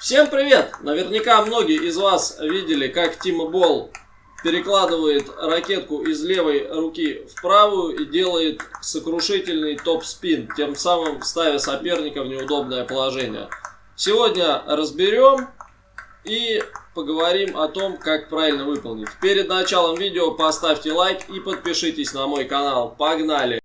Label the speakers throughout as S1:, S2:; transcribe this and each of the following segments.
S1: Всем привет! Наверняка многие из вас видели, как Тима Болл перекладывает ракетку из левой руки в правую и делает сокрушительный топ-спин, тем самым ставя соперника в неудобное положение. Сегодня разберем и поговорим о том, как правильно выполнить. Перед началом видео поставьте лайк и подпишитесь на мой канал. Погнали!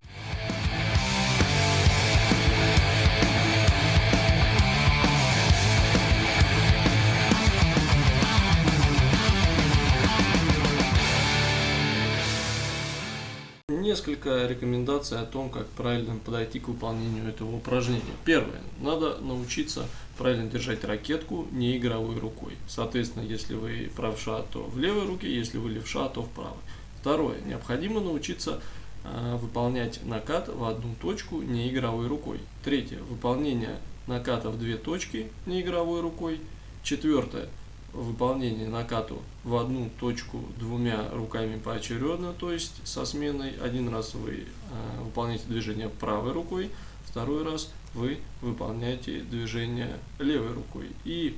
S1: Несколько рекомендаций о том, как правильно подойти к выполнению этого упражнения. Первое. Надо научиться правильно держать ракетку не игровой рукой. Соответственно, если вы правша, то в левой руке, если вы левша, то в правой. Второе. Необходимо научиться э, выполнять накат в одну точку не игровой рукой. Третье. Выполнение наката в две точки не игровой рукой. Четвертое выполнение накату в одну точку двумя руками поочередно, то есть со сменой. Один раз вы э, выполняете движение правой рукой, второй раз вы выполняете движение левой рукой. И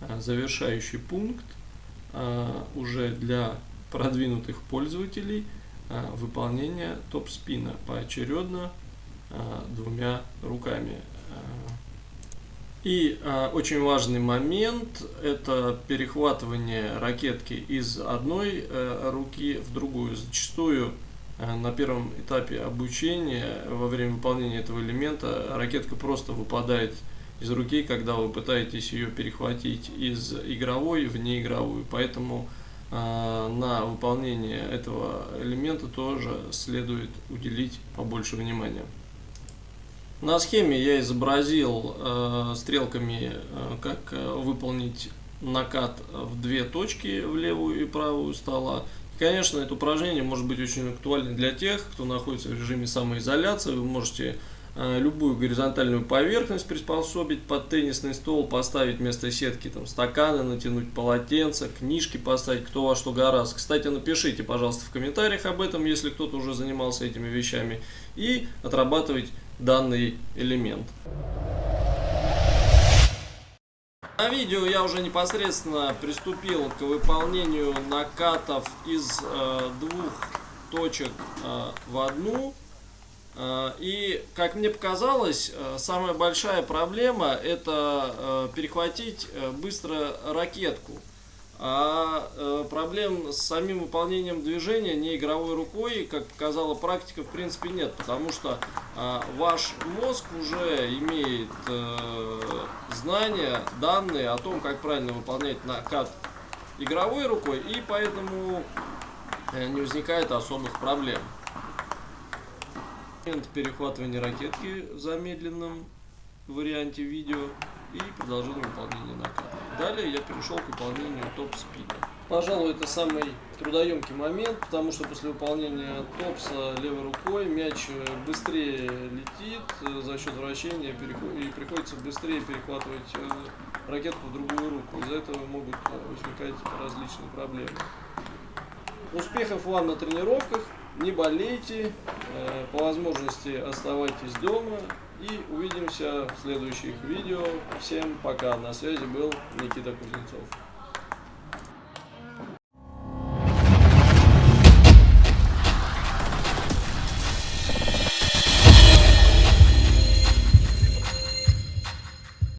S1: э, завершающий пункт э, уже для продвинутых пользователей выполнение топ-спина поочередно двумя руками. И э, очень важный момент – это перехватывание ракетки из одной э, руки в другую. Зачастую э, на первом этапе обучения, во время выполнения этого элемента, ракетка просто выпадает из руки, когда вы пытаетесь ее перехватить из игровой в неигровую. Поэтому э, на выполнение этого элемента тоже следует уделить побольше внимания. На схеме я изобразил э, стрелками, э, как э, выполнить накат в две точки, в левую и правую стола. конечно, это упражнение может быть очень актуально для тех, кто находится в режиме самоизоляции. Вы можете э, любую горизонтальную поверхность приспособить под теннисный стол, поставить вместо сетки там, стаканы, натянуть полотенце, книжки поставить, кто во что гораздо. Кстати, напишите, пожалуйста, в комментариях об этом, если кто-то уже занимался этими вещами. И отрабатывать данный элемент. На видео я уже непосредственно приступил к выполнению накатов из э, двух точек э, в одну. Э, и, как мне показалось, э, самая большая проблема это э, перехватить э, быстро ракетку. А э, проблем с самим выполнением движения не игровой рукой, как показала практика, в принципе нет, потому что э, ваш мозг уже имеет э, знания, данные о том, как правильно выполнять накат игровой рукой, и поэтому э, не возникает особых проблем. Момент перехватывания ракетки в замедленном варианте видео и продолжение выполнения наката. Далее я перешел к выполнению топ-спина. Пожалуй, это самый трудоемкий момент, потому что после выполнения топса левой рукой мяч быстрее летит э, за счет вращения и приходится быстрее перехватывать э, ракетку в другую руку. Из-за этого могут э, возникать различные проблемы. Успехов вам на тренировках, не болейте, по возможности оставайтесь дома и увидимся в следующих видео. Всем пока. На связи был Никита Кузнецов.